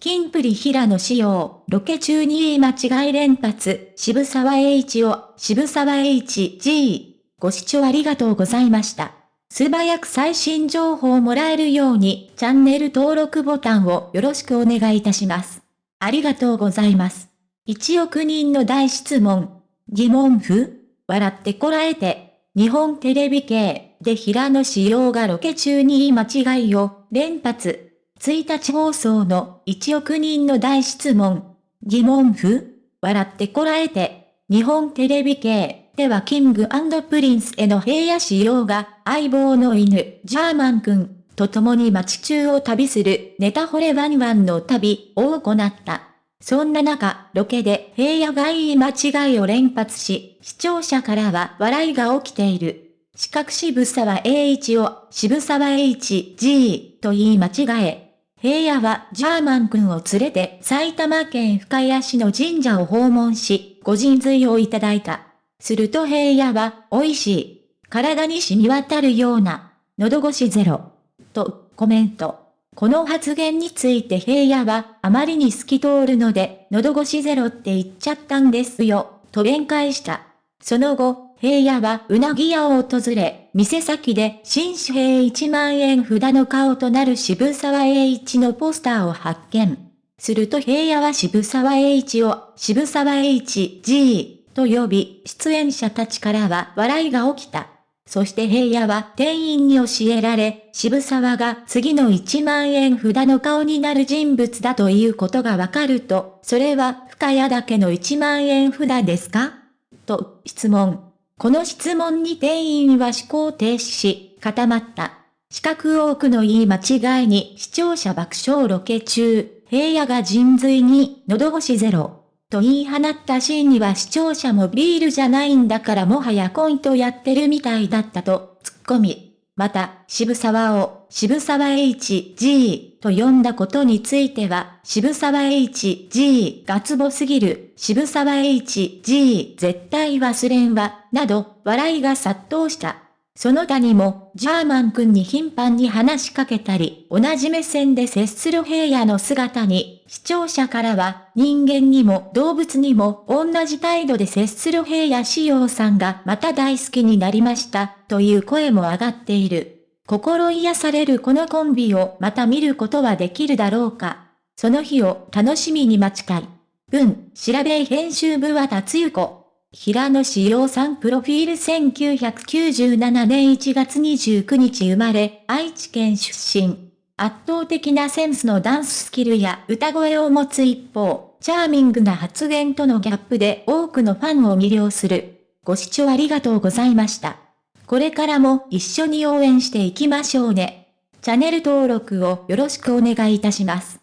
キンプリ平野仕様、ロケ中に言い間違い連発、渋沢栄一を、渋沢栄一 G。ご視聴ありがとうございました。素早く最新情報をもらえるように、チャンネル登録ボタンをよろしくお願いいたします。ありがとうございます。1億人の大質問。疑問符笑ってこらえて、日本テレビ系で平野仕様がロケ中に言い間違いを連発。1日放送の1億人の大質問。疑問符笑ってこらえて、日本テレビ系ではキングプリンスの平野紫耀が相棒の犬、ジャーマン君と共に街中を旅するネタ惚れワンワンの旅を行った。そんな中、ロケで平野が言い間違いを連発し、視聴者からは笑いが起きている。四角渋沢栄一を渋沢栄一 G と言い間違え、平野はジャーマン君を連れて埼玉県深谷市の神社を訪問し、ご神髄をいただいた。すると平野は、美味しい。体に染み渡るような、喉越しゼロ。と、コメント。この発言について平野は、あまりに透き通るので、喉越しゼロって言っちゃったんですよ、と弁解した。その後、平野はうなぎ屋を訪れ、店先で新紙幣1万円札の顔となる渋沢栄一のポスターを発見。すると平野は渋沢栄一を渋沢栄一 G と呼び、出演者たちからは笑いが起きた。そして平野は店員に教えられ、渋沢が次の1万円札の顔になる人物だということがわかると、それは深谷だけの1万円札ですか？と質問。この質問に店員は思考停止し、固まった。四角多くの言い間違いに視聴者爆笑ロケ中、平野が人髄に喉越しゼロ。と言い放ったシーンには視聴者もビールじゃないんだからもはやコントやってるみたいだったと、突っ込み。また、渋沢を渋沢 HG と呼んだことについては、渋沢 HG がツボすぎる、渋沢 HG 絶対忘れんわ、など、笑いが殺到した。その他にも、ジャーマン君に頻繁に話しかけたり、同じ目線で接する平野の姿に、視聴者からは、人間にも動物にも同じ態度で接する平野志陽さんがまた大好きになりました、という声も上がっている。心癒されるこのコンビをまた見ることはできるだろうか。その日を楽しみに待ちたい。文、調べ編集部は達ゆ子。平野志陽さんプロフィール1997年1月29日生まれ、愛知県出身。圧倒的なセンスのダンススキルや歌声を持つ一方、チャーミングな発言とのギャップで多くのファンを魅了する。ご視聴ありがとうございました。これからも一緒に応援していきましょうね。チャンネル登録をよろしくお願いいたします。